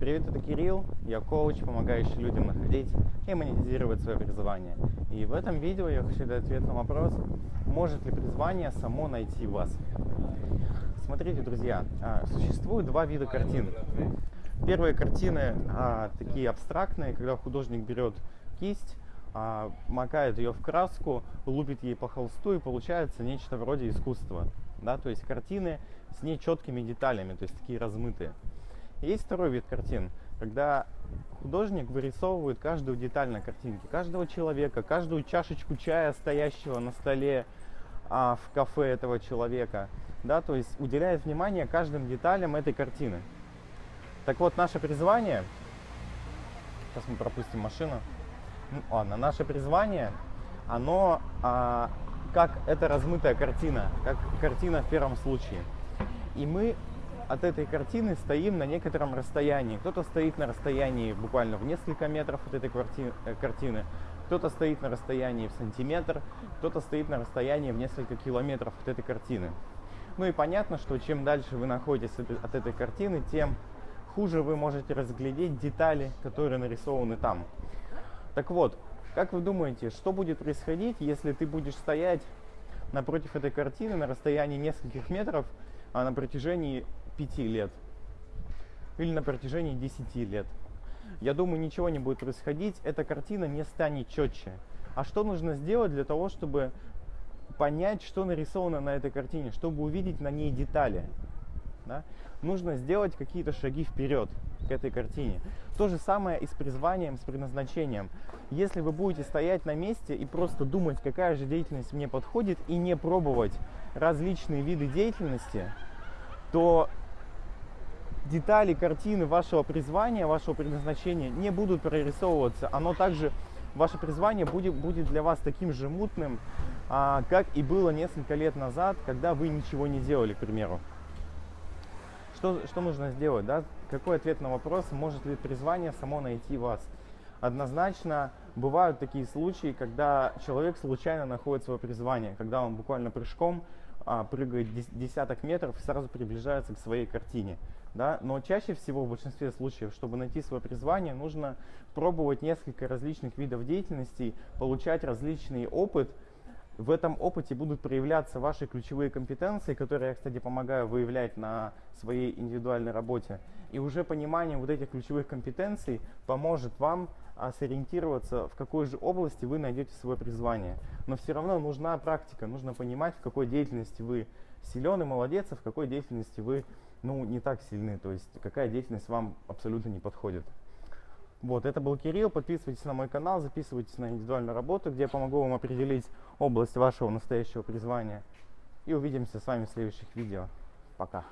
Привет, это Кирилл, я коуч, помогающий людям находить и монетизировать свое призвание. И в этом видео я хочу дать ответ на вопрос, может ли призвание само найти вас. Смотрите, друзья, а, существует два вида картин. Первые картины а, такие абстрактные, когда художник берет кисть, а, макает ее в краску, лупит ей по холсту и получается нечто вроде искусства. Да? То есть картины с нечеткими деталями, то есть такие размытые. Есть второй вид картин, когда художник вырисовывает каждую деталь на картинке, каждого человека, каждую чашечку чая, стоящего на столе а, в кафе этого человека, да, то есть уделяет внимание каждым деталям этой картины. Так вот, наше призвание, сейчас мы пропустим машину, ну, ладно, наше призвание, оно а, как эта размытая картина, как картина в первом случае. И мы от этой картины стоим на некотором расстоянии. Кто-то стоит на расстоянии буквально в несколько метров от этой э, картины, кто-то стоит на расстоянии в сантиметр, кто-то стоит на расстоянии в несколько километров от этой картины. Ну и понятно, что чем дальше вы находитесь от этой картины, тем хуже вы можете разглядеть детали, которые нарисованы там. Так вот, как вы думаете, что будет происходить, если ты будешь стоять напротив этой картины на расстоянии нескольких метров а на протяжении 5 лет или на протяжении 10 лет. Я думаю, ничего не будет происходить, эта картина не станет четче. А что нужно сделать для того, чтобы понять, что нарисовано на этой картине, чтобы увидеть на ней детали? Да? Нужно сделать какие-то шаги вперед к этой картине. То же самое и с призванием, с предназначением. Если вы будете стоять на месте и просто думать, какая же деятельность мне подходит, и не пробовать различные виды деятельности, то детали картины вашего призвания, вашего предназначения не будут прорисовываться. Оно также, ваше призвание будет, будет для вас таким же мутным, а, как и было несколько лет назад, когда вы ничего не делали, к примеру. Что, что нужно сделать? Да? Какой ответ на вопрос, может ли призвание само найти вас? Однозначно бывают такие случаи, когда человек случайно находит свое призвание, когда он буквально прыжком а, прыгает десяток метров и сразу приближается к своей картине. Да? Но чаще всего, в большинстве случаев, чтобы найти свое призвание, нужно пробовать несколько различных видов деятельности, получать различный опыт. В этом опыте будут проявляться ваши ключевые компетенции, которые я, кстати, помогаю выявлять на своей индивидуальной работе. И уже понимание вот этих ключевых компетенций поможет вам а, сориентироваться, в какой же области вы найдете свое призвание. Но все равно нужна практика, нужно понимать, в какой деятельности вы силен и молодец, а в какой деятельности вы ну, не так сильны, то есть какая деятельность вам абсолютно не подходит. Вот, это был Кирилл, подписывайтесь на мой канал, записывайтесь на индивидуальную работу, где я помогу вам определить область вашего настоящего призвания. И увидимся с вами в следующих видео. Пока.